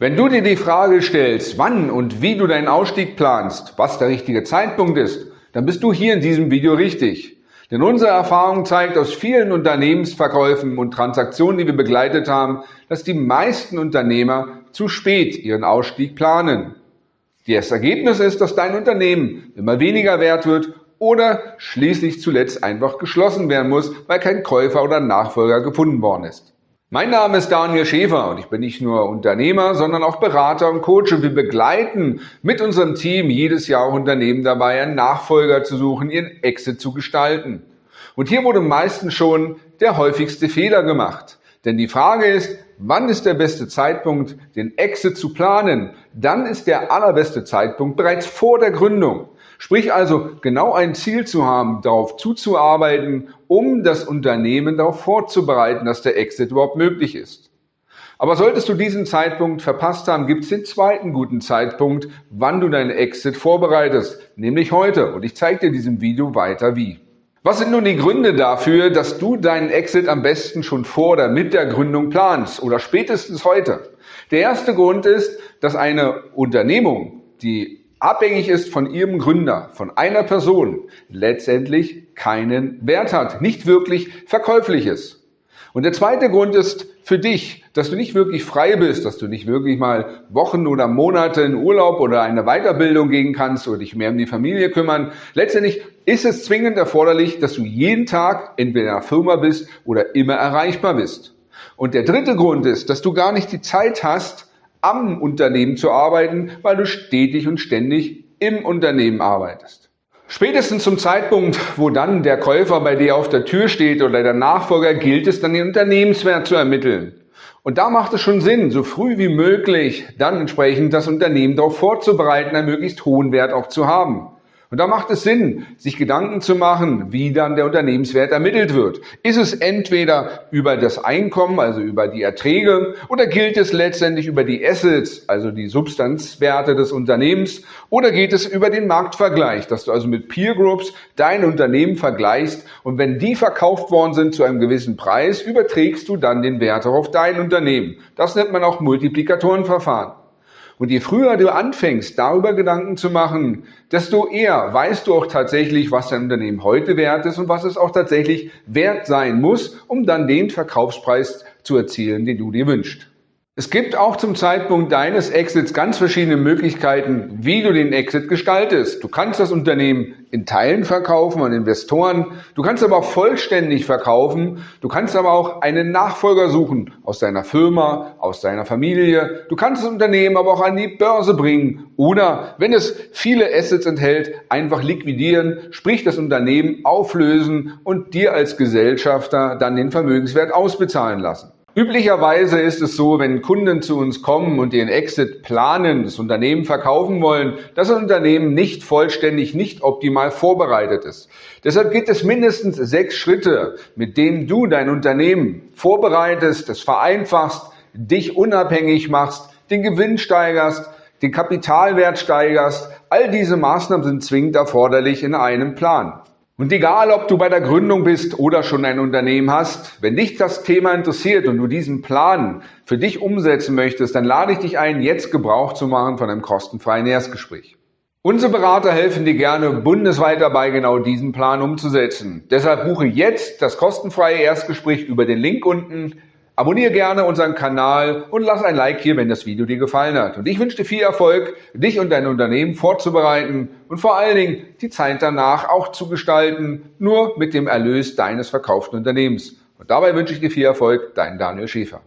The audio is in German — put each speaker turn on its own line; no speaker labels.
Wenn du dir die Frage stellst, wann und wie du deinen Ausstieg planst, was der richtige Zeitpunkt ist, dann bist du hier in diesem Video richtig. Denn unsere Erfahrung zeigt aus vielen Unternehmensverkäufen und Transaktionen, die wir begleitet haben, dass die meisten Unternehmer zu spät ihren Ausstieg planen. Das Ergebnis ist, dass dein Unternehmen immer weniger wert wird oder schließlich zuletzt einfach geschlossen werden muss, weil kein Käufer oder Nachfolger gefunden worden ist. Mein Name ist Daniel Schäfer und ich bin nicht nur Unternehmer, sondern auch Berater und Coach und wir begleiten mit unserem Team jedes Jahr Unternehmen dabei, einen Nachfolger zu suchen, ihren Exit zu gestalten. Und hier wurde meistens schon der häufigste Fehler gemacht. Denn die Frage ist, wann ist der beste Zeitpunkt, den Exit zu planen? Dann ist der allerbeste Zeitpunkt bereits vor der Gründung. Sprich also genau ein Ziel zu haben, darauf zuzuarbeiten, um das Unternehmen darauf vorzubereiten, dass der Exit überhaupt möglich ist. Aber solltest du diesen Zeitpunkt verpasst haben, gibt es den zweiten guten Zeitpunkt, wann du deinen Exit vorbereitest, nämlich heute. Und ich zeige dir in diesem Video weiter wie. Was sind nun die Gründe dafür, dass du deinen Exit am besten schon vor oder mit der Gründung planst oder spätestens heute? Der erste Grund ist, dass eine Unternehmung, die abhängig ist von ihrem Gründer, von einer Person, letztendlich keinen Wert hat, nicht wirklich verkäuflich ist. Und der zweite Grund ist für dich, dass du nicht wirklich frei bist, dass du nicht wirklich mal Wochen oder Monate in Urlaub oder eine Weiterbildung gehen kannst oder dich mehr um die Familie kümmern. Letztendlich ist es zwingend erforderlich, dass du jeden Tag entweder in einer Firma bist oder immer erreichbar bist. Und der dritte Grund ist, dass du gar nicht die Zeit hast, am Unternehmen zu arbeiten, weil du stetig und ständig im Unternehmen arbeitest. Spätestens zum Zeitpunkt, wo dann der Käufer bei dir auf der Tür steht oder der Nachfolger, gilt es dann den Unternehmenswert zu ermitteln. Und da macht es schon Sinn, so früh wie möglich dann entsprechend das Unternehmen darauf vorzubereiten, einen möglichst hohen Wert auch zu haben. Und da macht es Sinn, sich Gedanken zu machen, wie dann der Unternehmenswert ermittelt wird. Ist es entweder über das Einkommen, also über die Erträge, oder gilt es letztendlich über die Assets, also die Substanzwerte des Unternehmens, oder geht es über den Marktvergleich, dass du also mit Peer Groups dein Unternehmen vergleichst und wenn die verkauft worden sind zu einem gewissen Preis, überträgst du dann den Wert auf dein Unternehmen. Das nennt man auch Multiplikatorenverfahren. Und je früher du anfängst, darüber Gedanken zu machen, desto eher weißt du auch tatsächlich, was dein Unternehmen heute wert ist und was es auch tatsächlich wert sein muss, um dann den Verkaufspreis zu erzielen, den du dir wünschst. Es gibt auch zum Zeitpunkt deines Exits ganz verschiedene Möglichkeiten, wie du den Exit gestaltest. Du kannst das Unternehmen in Teilen verkaufen an Investoren, du kannst aber auch vollständig verkaufen, du kannst aber auch einen Nachfolger suchen aus deiner Firma, aus deiner Familie, du kannst das Unternehmen aber auch an die Börse bringen oder, wenn es viele Assets enthält, einfach liquidieren, sprich das Unternehmen auflösen und dir als Gesellschafter dann den Vermögenswert ausbezahlen lassen. Üblicherweise ist es so, wenn Kunden zu uns kommen und ihren Exit planen, das Unternehmen verkaufen wollen, dass das Unternehmen nicht vollständig, nicht optimal vorbereitet ist. Deshalb gibt es mindestens sechs Schritte, mit denen du dein Unternehmen vorbereitest, es vereinfachst, dich unabhängig machst, den Gewinn steigerst, den Kapitalwert steigerst. All diese Maßnahmen sind zwingend erforderlich in einem Plan. Und egal, ob du bei der Gründung bist oder schon ein Unternehmen hast, wenn dich das Thema interessiert und du diesen Plan für dich umsetzen möchtest, dann lade ich dich ein, jetzt Gebrauch zu machen von einem kostenfreien Erstgespräch. Unsere Berater helfen dir gerne bundesweit dabei, genau diesen Plan umzusetzen. Deshalb buche jetzt das kostenfreie Erstgespräch über den Link unten Abonniere gerne unseren Kanal und lass ein Like hier, wenn das Video dir gefallen hat. Und ich wünsche dir viel Erfolg, dich und dein Unternehmen vorzubereiten und vor allen Dingen die Zeit danach auch zu gestalten, nur mit dem Erlös deines verkauften Unternehmens. Und dabei wünsche ich dir viel Erfolg, dein Daniel Schäfer.